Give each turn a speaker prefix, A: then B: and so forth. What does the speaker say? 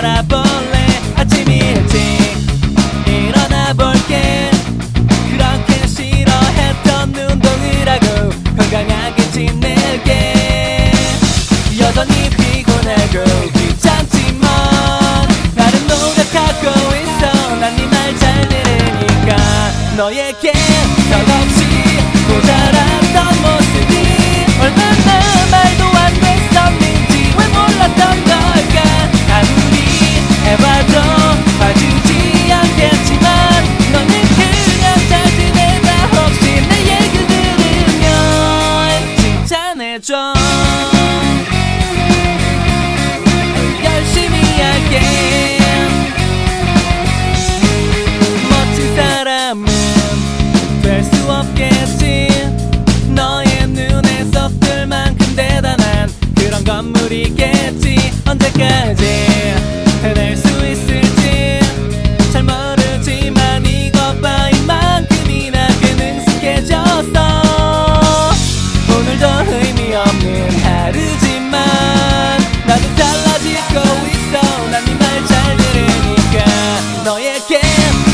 A: 살아볼래? 아침 일찍 일어나 볼게. 그렇게 싫어했던 운동을 하고 건강하게 지낼게. 여전히 피곤하고 귀찮지만 나는 노력하고 있어. 난 네 말 잘 들으니까 너에게 Yeah.